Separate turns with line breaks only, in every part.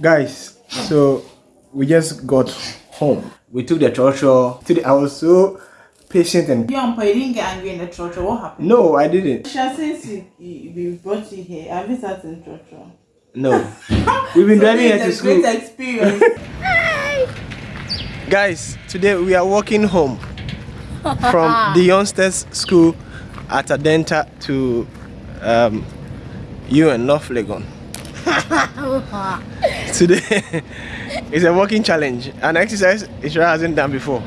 Guys, so we just got home. We took the trotro. Today I was so patient and
You and Pa, you didn't get angry in the church. What happened?
no, I didn't.
Sha, since you, you, we brought you here, have you sat in church?
No, we've been driving here to
It's a
school.
great experience.
Guys, today we are walking home from the youngsters school at Adenta to um, you and North Legon. today is a walking challenge, an exercise Ishra hasn't done before.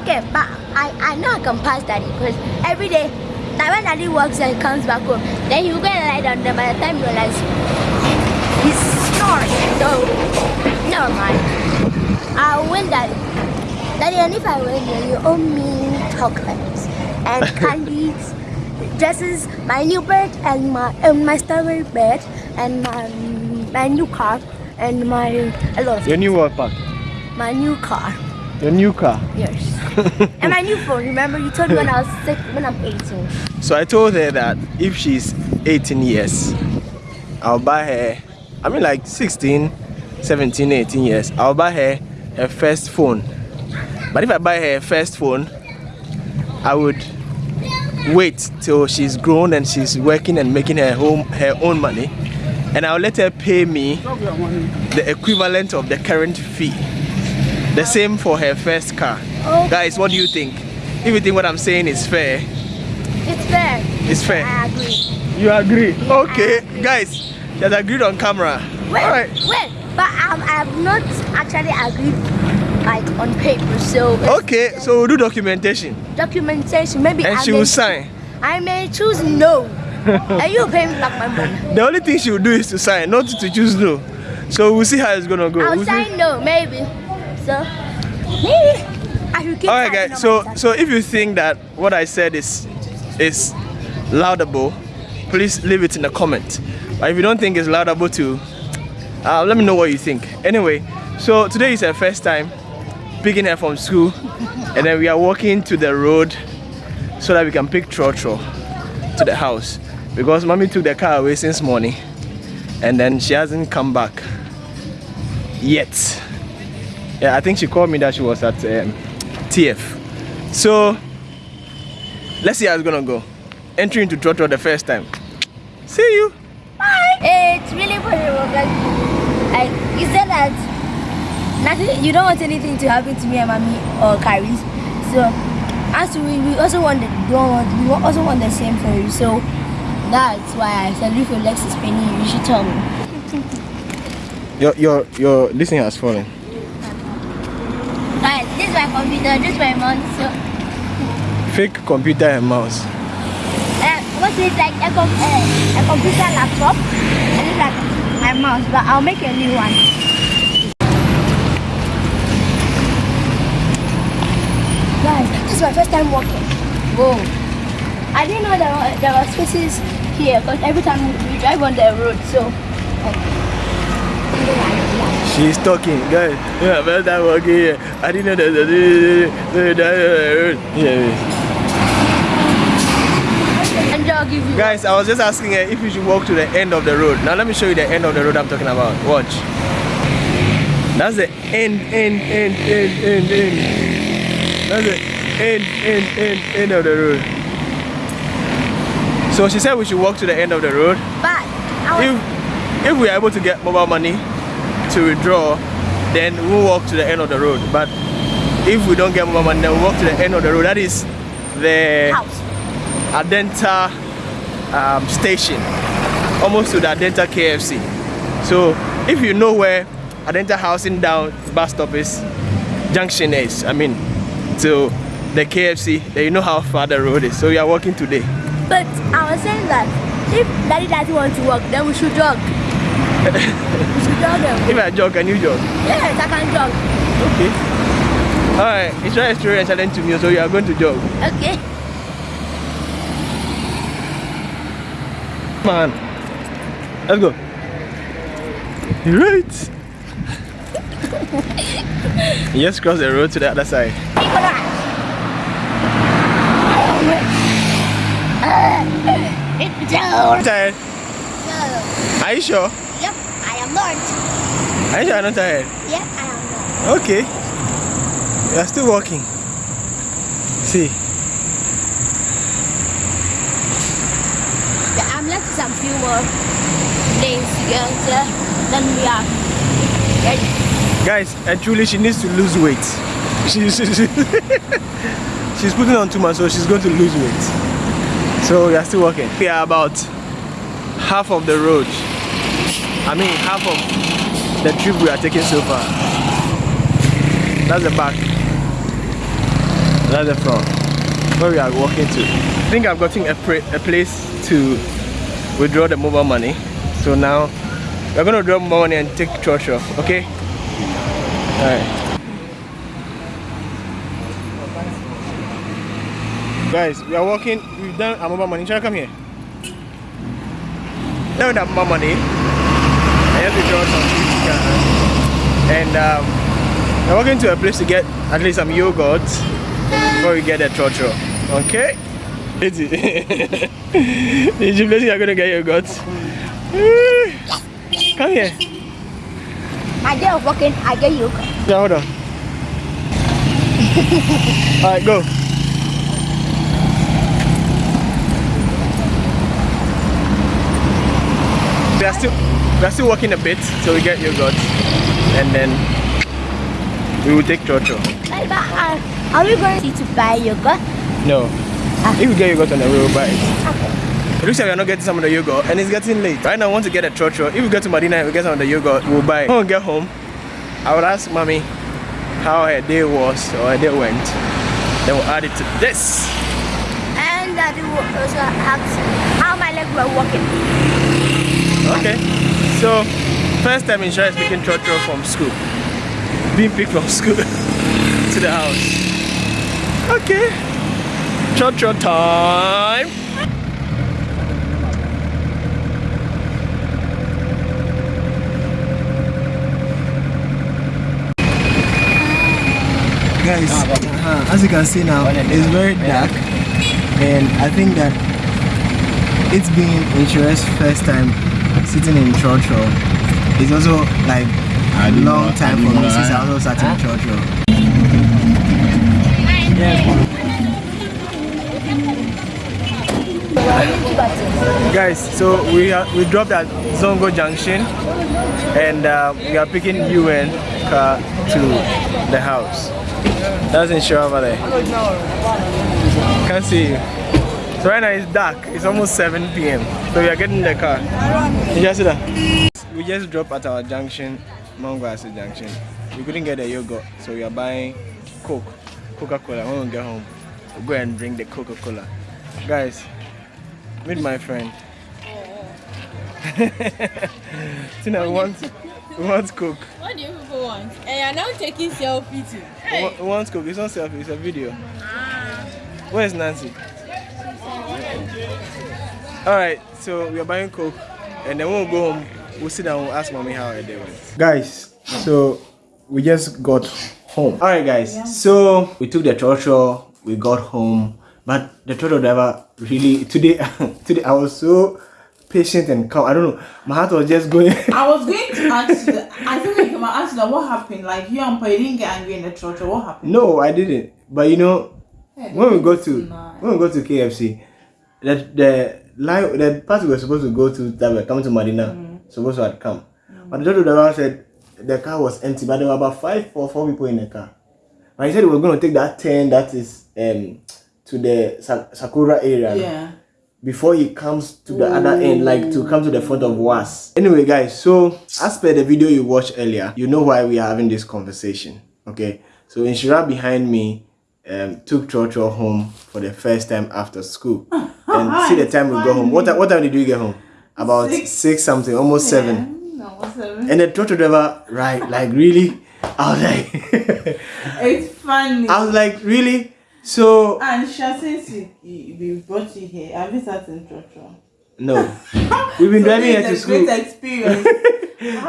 Okay, but I, I know I can pass daddy because every day, like when daddy works and comes back home, then you go and lie down there by the time you realize he's snoring. So, never mind. I'll win daddy. Daddy, and if I win, then you owe me chocolates and candies, dresses, my new bed and my and my strawberry bed and my my new car and my a lot of
Your new what park?
my new car.
Your new car.
Yes. and my new phone. Remember, you told me when I was sick, when I'm 18.
So I told her that if she's 18 years, I'll buy her, I mean like 16, 17, 18 years, I'll buy her her first phone. But if I buy her first phone, I would wait till she's grown and she's working and making her home her own money and I'll let her pay me the equivalent of the current fee. The same for her first car.
Oh.
Guys, what do you think? If you think what I'm saying is fair,
It's fair.
it's fair.
I agree.
You agree? Okay, guys, she has agreed on camera.
Wait,
All right.
wait, but um, I have not actually agreed like on paper. So
Okay, so we'll do documentation,
documentation. Maybe
and
I
she will sign.
I may choose no, and you pay me back my money.
The only thing she will do is to sign, not to choose no. So we'll see how it's gonna go.
I'll
We'll see.
sign no, maybe. So maybe I should keep.
All right, guys. So, so if you think that what I said is is laudable, please leave it in the comment. But if you don't think it's laudable too, uh, let me know what you think. Anyway, so today is her first time picking her from school, and then we are walking to the road so that we can pick Trotro to the house because mommy took the car away since morning, and then she hasn't come back yet. Yeah, I think she called me that she was at um, TF. So let's see how it's gonna go. Entering into Trotro the first time. See you. Bye.
it's really possible because like you said that nothing you don't want anything to happen to me and mommy or Carrie. So as we, we also want the we don't want we also want the same for you. So that's why I said if your legs is paining you, you should tell me.
Your your your this thing has fallen.
Guys, this is my computer, this is my mouse. So
Fake computer and mouse.
uh, what's it like a, com- uh, a computer laptop and it's like my mouse, but I'll make a new one. Guys, this is my first time walking. Whoa. I didn't know there were, there were spaces here because every time we drive on the road, so. Like, something like that.
She's talking, guys. Yeah, first time walking here. I didn't know that. Yeah.
And I'll give you.
Guys, I was just asking her if you should walk to the end of the road. Now let me show you the end of the road I'm talking about. Watch. That's the end, end, end, end, end, end. That's the end, end, end, end of the road. So she said we should walk to the end of the road.
But
If if we are able to get mobile money to withdraw, then we'll walk to the end of the road. But if we don't get mobile money, then we'll walk to the end of the road. That is the
house.
Adenta um, station, almost to the Adenta KFC. So if you know where Adenta Housing Down bus stop is, junction is, I mean, to the KFC, then you know how far the road is. So we are walking today.
But I was saying that if daddy doesn't want to walk, then we should jog. we should jog them.
If I jog, can you jog?
Yes, I can jog.
Okay. Alright, it's story and challenge to me, so you are going to jog.
Okay.
Come on. Let's go. Right. you just cross the road to the other side.
Joe.
Tired? Are you sure?
Yep, I am Lord.
Are you sure you're not tired?
Yeah, I am not.
Okay. You are still walking. See.
Yeah, I'm left some few more days to go then we are ready.
Guys, and truly she needs to lose weight. She, she, she- she's putting on too much, so she's going to lose weight. So we are still walking. We are about half of the road. I mean half of the trip we are taking so far. That's the back. That's the front. Where we are walking to. I think I've gotten a, a place to withdraw the mobile money. So now we're gonna mobile money and take off, okay? Alright. Guys, we are walking, we've done our mobile money. Try to come here. Now have mobile money. I have to draw some 50 Ghana. And um, we're walking to a place to get at least some yogurt before we get the trotro. Okay? It's it. Is you place you're gonna get yogurt? Come here.
My day of working, I get you.
Yeah, hold on. Alright, go. Are still we are still walking a bit till we get yogurt and then we will take trotro.
But, uh, are we going to buy yogurt?
No. If we get yogurt on the way, we'll buy it.
Okay.
It looks like we're not getting some of the yogurt and it's getting late. Right now I want to get a trotro. If we get to Medina and we get some of the yogurt, we'll buy it. When we get home, I will ask mommy how her day was or her day went. Then we'll add it to this.
And daddy will also ask how my legs were working.
Okay. So, first time in Shire is picking trotro from school. Being picked from school to the house. Okay. trotro time. Guys, as you can see now, it's very dark, and I think that it's been Insure's first time sitting in church hall. It's also like a long time for me since I also sat in church hall. Guys, so we are we dropped at Zongo Junction, and uh, we are picking UN car to the house. That's Insure over there. Can't see you. So right now it's dark. It's almost 7 p.m. So we are getting in the car. You just see that? We just dropped at our junction, Mangwasi junction. We couldn't get the yogurt, so we are buying Coke, Coca-Cola. When we get home, we'll go and drink the Coca-Cola. Guys, meet my friend. Tina, we want, we want Coke.
What do you people want? And you're now taking selfie too.
We want- we want Coke. It's not selfie, it's a video. Ah. Where's Nancy? Alright, so we are buying Coke and then when we go home, we'll sit down and we'll ask mommy how her day went. Guys, so we just got home. Alright guys, so we took the trotro, we got home, but the trotro driver really today today I was so patient and calm. I don't know, my heart was just going
I was going to ask you. that- I think like I'm gonna ask you that what happened. Like you and Pa you didn't get angry in the church. What happened?
No, I didn't. But you know,
Yeah,
when we go to
nice.
when we go to KFC, the the line the part we were supposed to go to that were coming to Medina supposed to have come, but the driver driver said the car was empty, but there were about five or four people in the car. But he said we were going to take that turn that is um to the Sakura area
Yeah.
before he comes to the other end, like to come to the front of Was. Anyway, guys, so as per the video you watched earlier, you know why we are having this conversation. Okay, so Inshira behind me um, took trotro home for the first time after school, ah, and ah, ah, see the time we go home. What what time did you get home? About six,
Six.
something, almost seven.
Yeah, no, what's seven?
And the trotro driver, right? Like really? I was like,
It's funny.
I was like, really? So
and Sha, since you, you, we brought you here, have you sat in church?
no, we've been
So
driving here to
is a
school.
Great experience.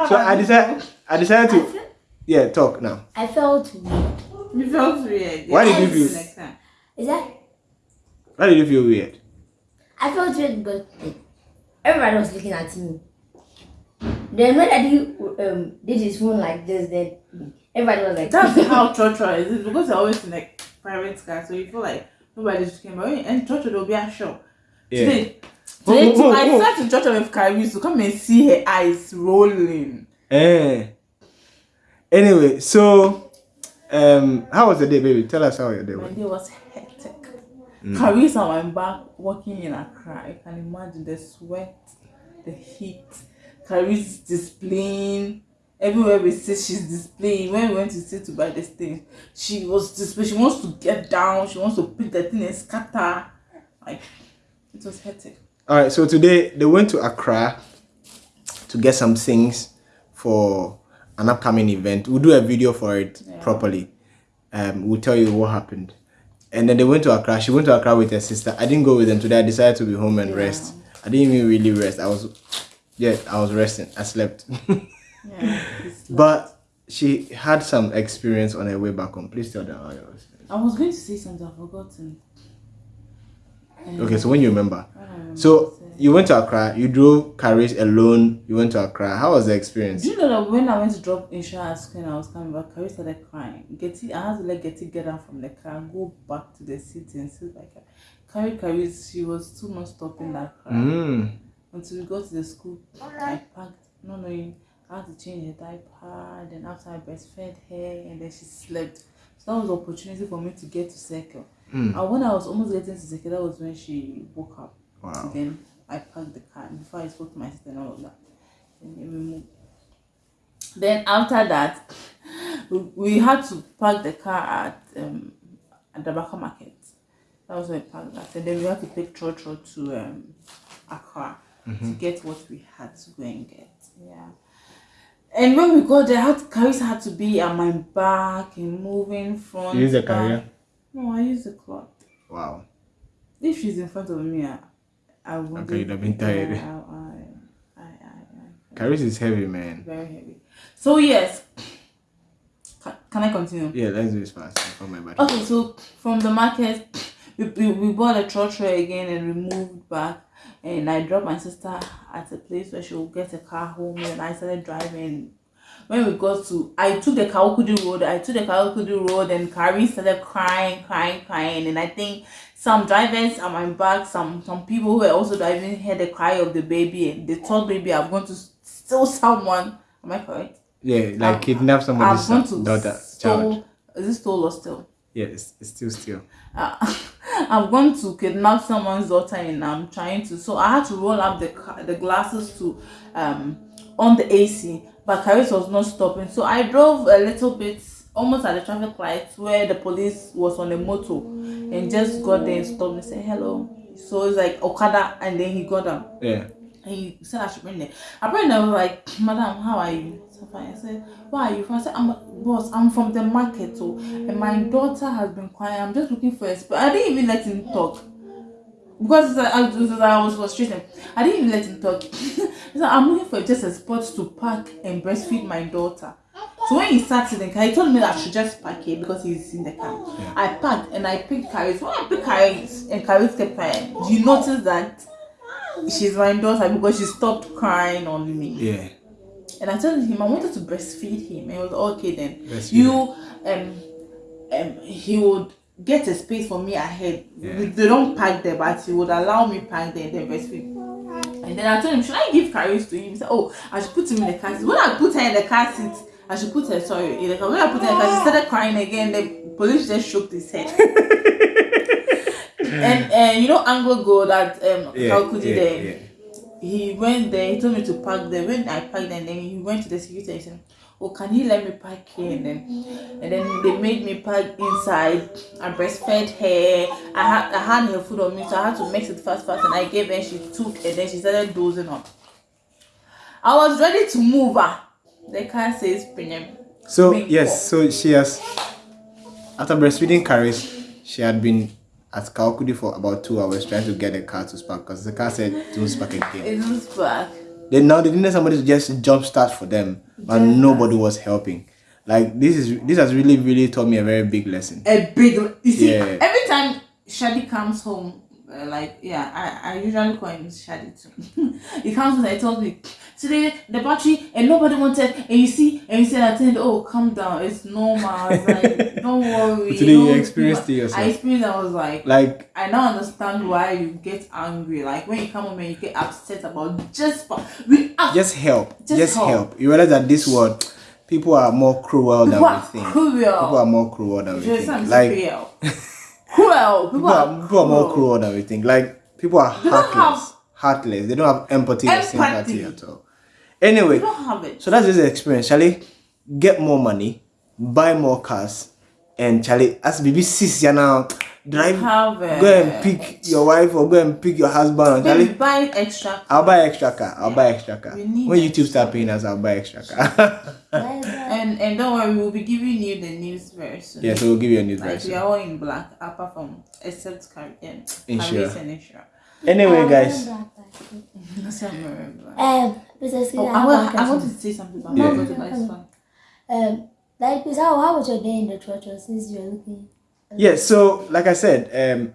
So I
you?
decided, I decided to, yeah, talk now.
I felt weird.
You felt weird.
Why did you feel-
next time.
Is that?
Why did you feel weird?
I felt weird because like, everybody was looking at me. Then when Daddy um did his phone like this, then everybody was like,
That's how Chocho is. It's because they're always in a private car, so you feel like nobody's looking. But when and Chocho, there'll be a show.
Yeah.
Today, today
whoa, whoa,
I
whoa.
sat in Chocho with Kyrie to come and see her eyes rolling.
Eh. Anyway, so um, how was the day, baby? Tell us how your day was.
My day was hectic. Kyrie's on my back walking in Accra. I can imagine the sweat, the heat. Kyrie's displaying. Everywhere we sit, she's displaying. When we went to sit to buy this thing, she was displaying. She wants to get down. She wants to pick the thing and scatter. Like, it was hectic.
All right, so today they went to Accra to get some things for an upcoming event. We'll do a video for it properly. Um, we'll tell you what happened. And then they went to Accra. She went to Accra with her sister. I didn't go with them today. I decided to be home and rest. I didn't even really rest. I was, yeah, I was resting. I slept.
Yeah.
but she had some experience on her way back home. Please tell them how it was.
I was going to say something, I've forgotten.
Okay, so when you remember. So
what to say.
you went to Accra. You drove Caris alone. You went to Accra. How was the experience?
Do you know that when I went to drop insurance when I was coming back, Carrie started crying. Getty, I had to let Getty get out from the car and go back to the city and sit like. Carrie, Carrie, she was too much stopping that cry.
Mm.
Until we got to the school, I packed, no knowing, I had to change her diaper. Then after I breastfed her, and then she slept. So that was the opportunity for me to get to Circle.
Mm.
And when I was almost getting to Circle, that was when she woke up.
Wow.
Then I parked the car and before I spoke to my sister and all of that. Then we moved. Then after that, we, had to park the car at um at the Baka market. That was where we parked that. And then we had to take Trotro to um Accra to get what we had to go and get. Yeah. And when we got there, had Carissa had to be at my back and moving front.
Use a carrier?
No, I use the cloth.
Wow.
If she's in front of me, I, I wouldn't.
Okay, you'd have been tired.
I, I, I, I,
Caris is heavy, man.
very heavy. So yes, can, I continue?
Yeah, let's do this fast. For my.
Okay, so from the market, we, we, we bought a trotro again and we moved back. And I dropped my sister at a place where she will get a car home. And I started driving. When we got to, I took the Kawakudi road. I took the Kawakudi road, and Carrie started crying, crying, crying. And I think some drivers at my back, some some people who were also driving, heard the cry of the baby, and they thought maybe I'm going to steal someone. Am I correct?
Yeah, like
I'm-
kidnap somebody's
I'm going
son-
to
daughter,
stole.
child.
Is it stole or still?
Yeah, it's, it's still still.
uh, I'm going to kidnap someone's daughter and I'm trying to so I had to roll up the the glasses to um on the AC but Caris was not stopping so I drove a little bit almost at the traffic lights where the police was on a motor and just got there and stopped and said hello so it's like Okada and then he got down
Yeah.
and he said I should bring it. I bring I was like, Madam, how are you? So fine. I said, Where are you from? I said, I'm boss, I'm from the market, so and my daughter has been crying. I'm just looking for a spot. I didn't even let him talk. Because I, I, was- I was frustrated. I didn't even let him talk. I'm looking for just a spot to park and breastfeed my daughter. So when he sat in the car, he told me that I should just park here because he's in the car. I parked and I picked Caris. When I picked Caris and Caris kept crying, do you notice that she's my daughter because she stopped crying on me.
Yeah.
And I told him I wanted to breastfeed him. And he was okay then. You um um he would get a space for me ahead.
Yeah.
They don't park there, but he would allow me park there and then breastfeed. And then I told him, should I give Caris to him? He said, Oh, I should put him in the car seat. When I put her in the car seat, I should put her sorry in the car. When I put her in the car, she started crying again. The police just shook his head. and and you know Anglo Gold at um
Yeah.
Kalkudi
yeah,
there
yeah.
he went there, he told me to park there. When I parked there, and then he went to the security and said, Oh, can he let me park here? And then and then they made me park inside. I breastfed her. I had I had her food on me, so I had to mix it fast fast and I gave her, she took and then she started dozing off. I was ready to move her. The car says premium.
So yes, so she has after breastfeeding Caris, she had been at Kaokudi for about two hours trying to get the car to spark because the car said don't spark again.
It was back.
Then now they needed somebody to just jump start for them, and
Just
nobody was helping. Like this is this has really really taught me a very big lesson.
A big you see
Yeah.
every time Shadi comes home uh, like yeah, I, I usually call him Shadi too. he comes and he tells me today the battery and nobody wanted and you see and you said I think oh calm down it's normal it's like don't worry
Today you
don't
experienced
feel-
it yourself.
I experienced I was like
Like
I now understand why you get angry like when you come home and you get upset about just we act
just help. Just,
Just
help.
help.
You realize that this world, people are more cruel than we
are
think.
cruel
People are more cruel than we think. Like
cruel cruel people,
people are, people are more cruel than we think. Like people are
They
heartless. Heartless. They don't have empathy or
Empathy.
sympathy at all. Anyway,
don't have it
so that's just the experience. Charlie, get more money, buy more cars, and Charlie, as baby sis you now, drive,
it
go and pick your wife or go and pick your husband. And Charlie,
buy extra
I'll buy extra car. I'll buy extra car. When YouTube start paying us, I'll buy extra car.
And and don't worry, we'll be giving you the news very soon.
yeah, so we'll give you a news
Like we are all in black, apart from except Caribbean,
Insure.
Caribbean and Insure.
Anyway, guys,
That's what I remember.
Um, Mrs.
Oh, I, want, I want to say something about
Yeah.
yeah. the next one.
Um, like, please, how, how was your day in the church since you're looking?
yeah. So, like I said, um,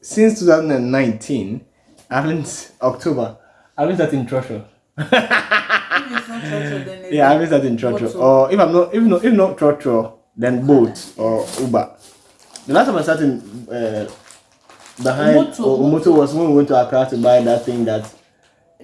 since 2019, I haven't October. I haven't started in church.
If it's not church, then
Yeah, I haven't started in.
Motor.
Or if I'm not, if not, if not church, then boat or Uber. The last time I started uh, behind
Motor,
or
motor.
motor was when we went to Accra to buy that thing that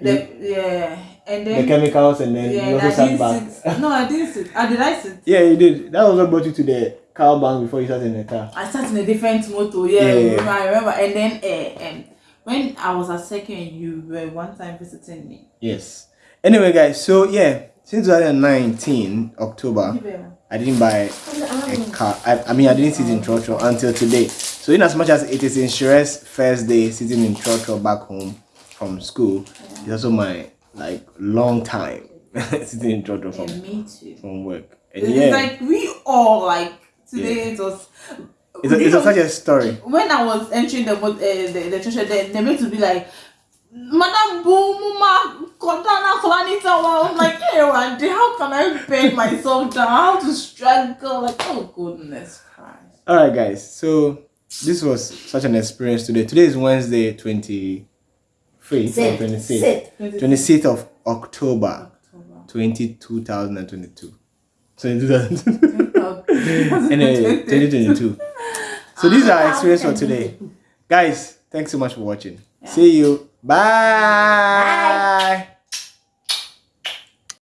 the, yeah, and then the
chemicals, and then
yeah,
you also sat back.
sit. No, I didn't sit. I did I sit.
Yeah, you did. That was what brought you to the car bank before you started in the car.
I sat in a different motor. Yeah,
Yeah, yeah,
remember- I remember. And then uh, um, when I was at second, you were one time visiting me.
Yes. Anyway, guys, so yeah, since 2019 October, I didn't buy a car. I, I mean, I didn't sit in church until today. So, in as much as it is Inshure's first day sitting in church back home from school, it's also my like long time sitting in church or from
too.
from work. And
It's
yeah,
like we all like today. It was.
it's, a, it's a, such a story.
when I was entering the uh, the, the church, they, they made to be like, Madam Boomuma, Kotana Klanita. I was like, hey, Randy, how can I beg myself down? How to struggle? Like, oh, goodness Christ.
All right, guys. So this was such an experience today. Today is Wednesday, 23 or
twenty
sixth,
twenty
sixth of October,
October.
20, 2022. 2022. anyway, 2022. So these are our ah, experience for today. Guys, thanks so much for watching. See you. Bye. Bye.